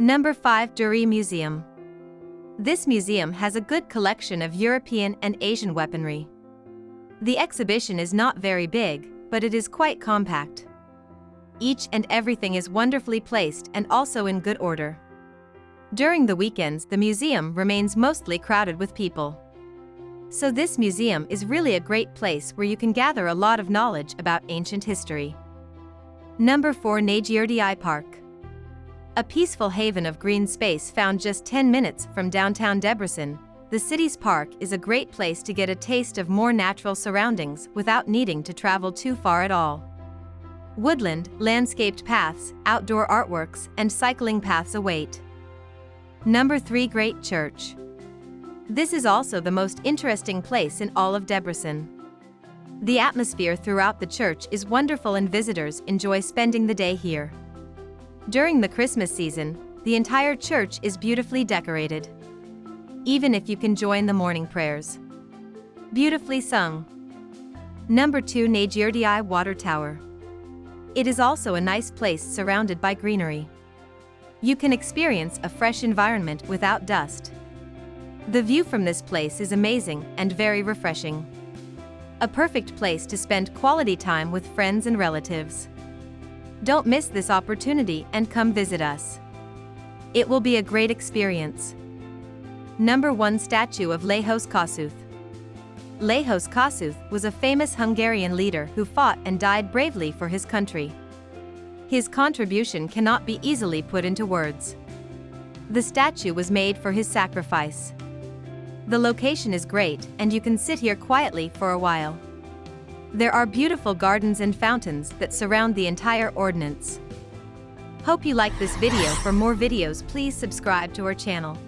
Number 5 Déri Museum. This museum has a good collection of European and Asian weaponry. The exhibition is not very big, but it is quite compact. Each and everything is wonderfully placed and also in good order. During the weekends the museum remains mostly crowded with people. So this museum is really a great place where you can gather a lot of knowledge about ancient history. Number 4 Nagyerdi Park. A peaceful haven of green space found just 10 minutes from downtown Debrecen, the city's park is a great place to get a taste of more natural surroundings without needing to travel too far at all. Woodland, landscaped paths, outdoor artworks, and cycling paths await. Number 3 Great Church. This is also the most interesting place in all of Debrecen. The atmosphere throughout the church is wonderful and visitors enjoy spending the day here. During the Christmas season, the entire church is beautifully decorated. Even if you can join the morning prayers. Beautifully sung. Number 2 Nagyerdi Water Tower. It is also a nice place surrounded by greenery. You can experience a fresh environment without dust. The view from this place is amazing and very refreshing. A perfect place to spend quality time with friends and relatives. Don't miss this opportunity and come visit us. It will be a great experience. Number 1 Statue of Lajos Kossuth Lajos Kossuth was a famous Hungarian leader who fought and died bravely for his country. His contribution cannot be easily put into words. The statue was made for his sacrifice. The location is great and you can sit here quietly for a while. There are beautiful gardens and fountains that surround the entire ordinance. Hope you like this video for more videos please subscribe to our channel.